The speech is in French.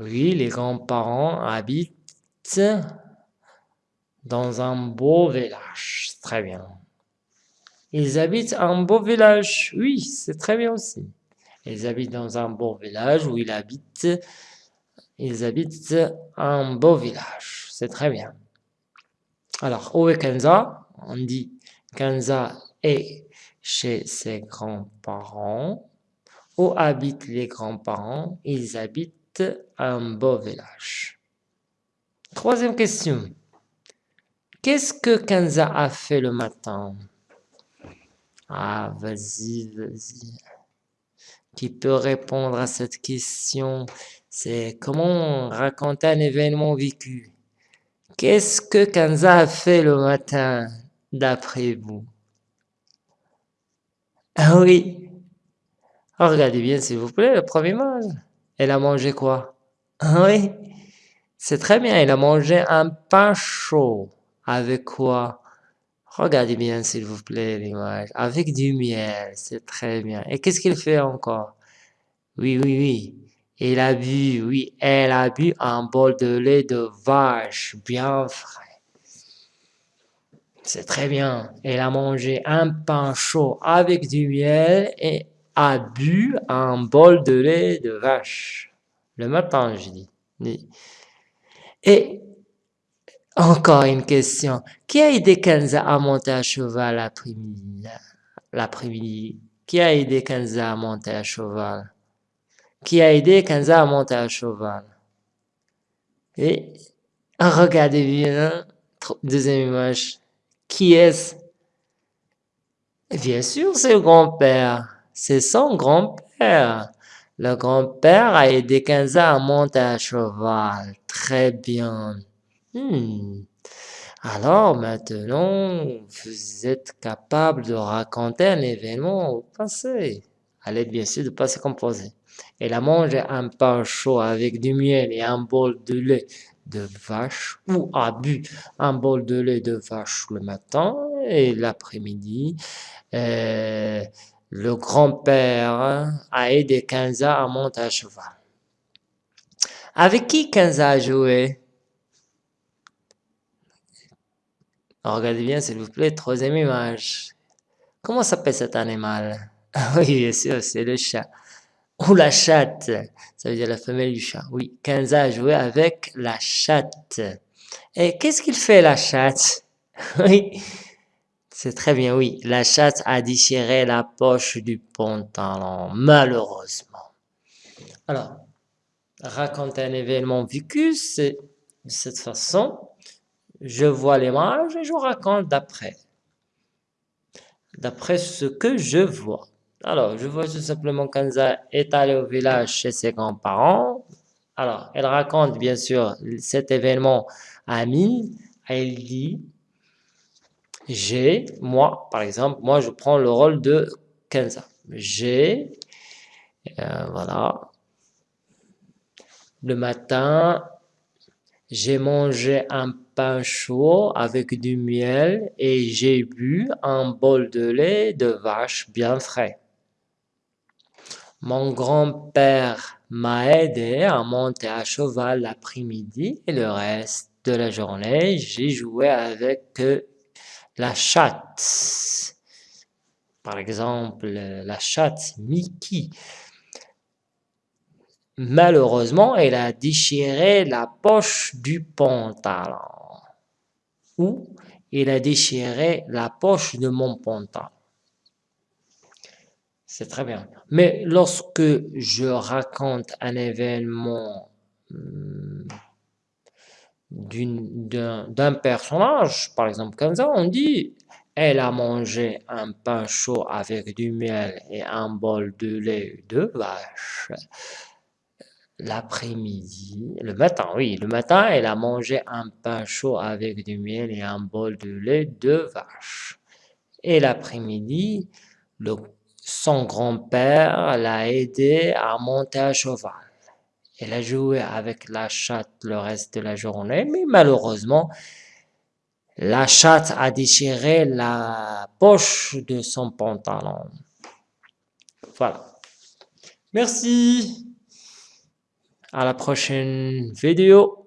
Oui, les grands-parents habitent dans un beau village. Très bien. Ils habitent un beau village. Oui, c'est très bien aussi. Ils habitent dans un beau village où ils habitent. Ils habitent un beau village. C'est très bien. Alors, où est Kenza? On dit Kenza est chez ses grands-parents. Où habitent les grands-parents? Ils habitent un beau village. Troisième question. Qu'est-ce que Kenza a fait le matin? Ah, vas-y, vas-y. Qui peut répondre à cette question? C'est comment raconter un événement vécu? Qu'est-ce que Kenza a fait le matin, d'après vous? Ah oui. regardez bien, s'il vous plaît, le premier image. Elle a mangé quoi? Ah oui? C'est très bien, elle a mangé un pain chaud. Avec quoi? Regardez bien s'il vous plaît l'image. Avec du miel, c'est très bien. Et qu'est-ce qu'il fait encore? Oui, oui, oui. Il a bu, oui, elle a bu un bol de lait de vache bien frais. C'est très bien. Elle a mangé un pain chaud avec du miel et a bu un bol de lait de vache. Le matin, je dis. Et encore une question. Qui a aidé Kenza à monter à cheval l'après-midi? Qui a aidé Kenza à monter à cheval? Qui a aidé Kenza à monter à cheval? Et regardez bien, deuxième image. Qui est-ce? Bien sûr, c'est le grand-père. C'est son grand-père. Le grand-père a aidé Kenza à monter à cheval. Très bien. Hmm. Alors maintenant, vous êtes capable de raconter un événement au passé. À l'aide bien sûr de passé composé. Elle a mangé un pain chaud avec du miel et un bol de lait de vache ou a bu un bol de lait de vache le matin et l'après-midi. Euh, le grand-père a aidé Kenza à monter à cheval. Avec qui Kenza a joué? Regardez bien s'il vous plaît, troisième image. Comment s'appelle cet animal? Oui, c'est le chat. Ou la chatte, ça veut dire la femelle du chat. Oui, Kenza a joué avec la chatte. Et qu'est-ce qu'il fait la chatte? Oui, c'est très bien, oui. La chatte a déchiré la poche du pantalon, malheureusement. Alors, raconter un événement vécu, c'est de cette façon je vois l'image et je raconte d'après. D'après ce que je vois. Alors, je vois tout simplement Kanza est allée au village chez ses grands-parents. Alors, elle raconte bien sûr cet événement à Amine. Elle dit, j'ai, moi par exemple, moi je prends le rôle de Kenza. J'ai, euh, voilà, le matin, j'ai mangé un pain chaud avec du miel et j'ai bu un bol de lait de vache bien frais. Mon grand-père m'a aidé à monter à cheval l'après-midi et le reste de la journée, j'ai joué avec la chatte. Par exemple, la chatte Mickey. Malheureusement, elle a déchiré la poche du pantalon. Ou il a déchiré la poche de mon pantalon. C'est très bien. Mais lorsque je raconte un événement d'un personnage, par exemple comme ça, on dit elle a mangé un pain chaud avec du miel et un bol de lait de vache l'après-midi, le matin, oui, le matin, elle a mangé un pain chaud avec du miel et un bol de lait de vache. Et l'après-midi, son grand-père l'a aidé à monter à cheval. Elle a joué avec la chatte le reste de la journée, mais malheureusement, la chatte a déchiré la poche de son pantalon. Voilà. Merci. À la prochaine vidéo.